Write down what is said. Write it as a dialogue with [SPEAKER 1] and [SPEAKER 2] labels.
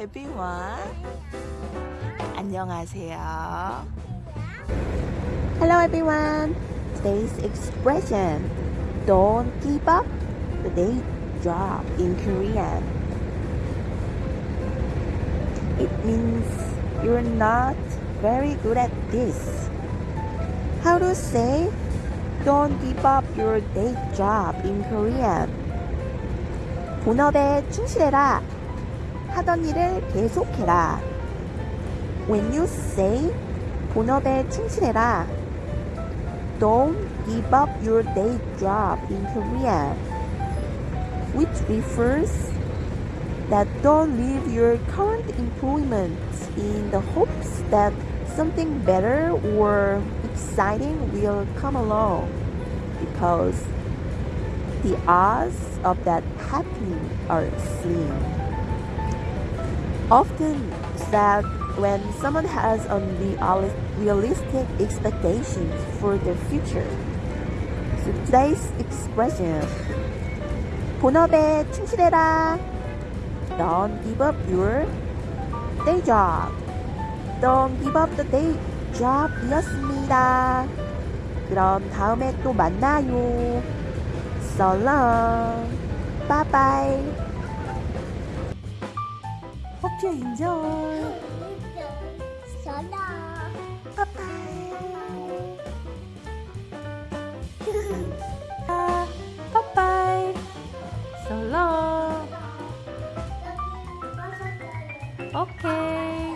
[SPEAKER 1] everyone. 안녕하세요.
[SPEAKER 2] Hello everyone. Today's expression don't give up the day job in Korean. It means you're not very good at this. How to say don't give up your day job in Korean? 본업에 충실해라. 하던 일을 계속해라. When you say 본업에 충실해라. Don't give up your day job in Korean, which refers that don't leave your current employment in the hopes that something better or exciting will come along because the odds of that happening are slim. Often said when someone has unrealistic expectations for their future. So today's expression 본업에 충실해라. Don't give up your day job. Don't give up the day job 이었습니다. 그럼 다음에 또 만나요. So long. Bye bye. enjoy.
[SPEAKER 3] Bye bye.
[SPEAKER 2] bye bye. So long. Okay.